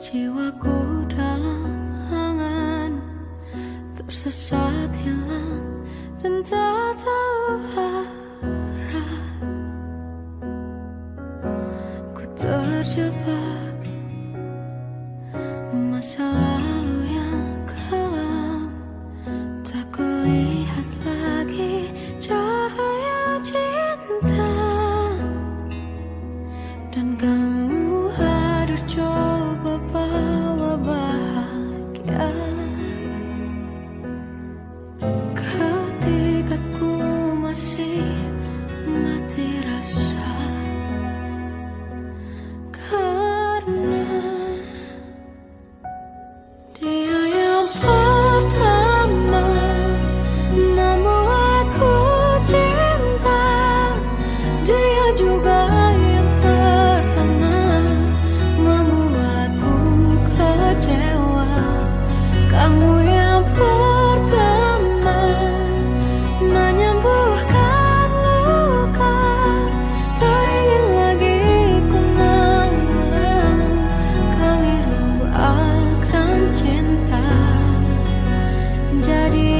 Jiwaku dalam angan Tersesat hilang dan tak tahu arah. Ku terjebak masalah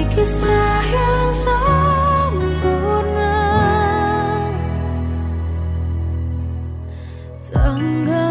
kisah yang sempurna. Tanggal